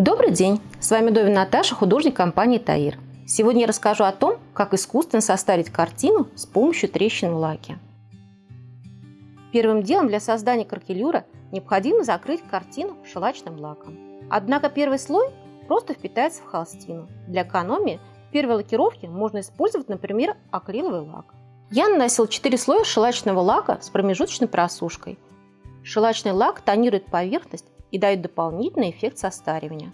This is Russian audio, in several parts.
Добрый день! С вами Довин Наташа, художник компании Таир. Сегодня я расскажу о том, как искусственно составить картину с помощью трещин в лаке. Первым делом для создания каркелюра необходимо закрыть картину шелачным лаком. Однако первый слой просто впитается в холстину. Для экономии в первой лакировке можно использовать, например, акриловый лак. Я наносил 4 слоя шелачного лака с промежуточной просушкой. Шелачный лак тонирует поверхность и дают дополнительный эффект состаривания.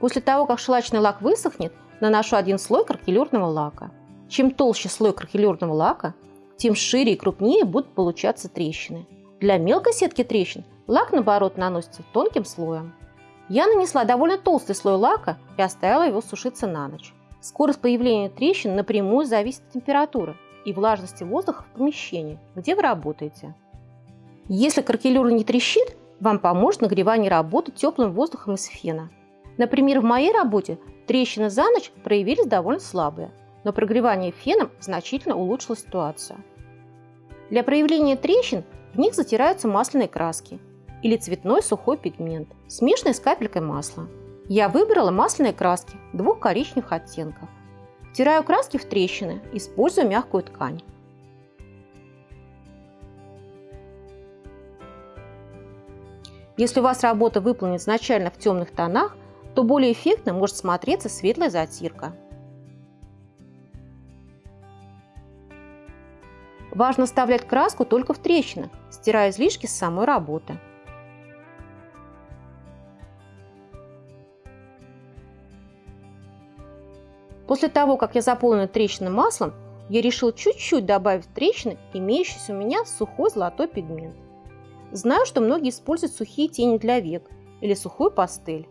После того, как шелачный лак высохнет, наношу один слой каркелюрного лака. Чем толще слой каркелюрного лака, тем шире и крупнее будут получаться трещины. Для мелкой сетки трещин лак, наоборот, наносится тонким слоем. Я нанесла довольно толстый слой лака и оставила его сушиться на ночь. Скорость появления трещин напрямую зависит от температуры и влажности воздуха в помещении, где вы работаете. Если каркелюр не трещит, вам поможет нагревание работы теплым воздухом из фена. Например, в моей работе трещины за ночь проявились довольно слабые, но прогревание феном значительно улучшило ситуацию. Для проявления трещин в них затираются масляные краски или цветной сухой пигмент, смешанный с капелькой масла. Я выбрала масляные краски двух коричневых оттенков. Втираю краски в трещины, используя мягкую ткань. Если у вас работа выполнена изначально в темных тонах, то более эффектно может смотреться светлая затирка. Важно вставлять краску только в трещины, стирая излишки с самой работы. После того, как я заполнила трещины маслом, я решил чуть-чуть добавить трещины имеющийся у меня сухой золотой пигмент. Знаю, что многие используют сухие тени для век или сухую пастель.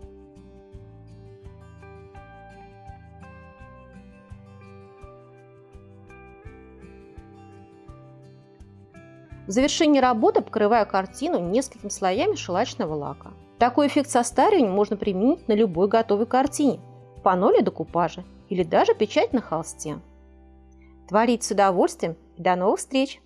В завершении работы покрываю картину несколькими слоями шелачного лака. Такой эффект состаривания можно применить на любой готовой картине, панно или декупаже, или даже печать на холсте. Творить с удовольствием и до новых встреч!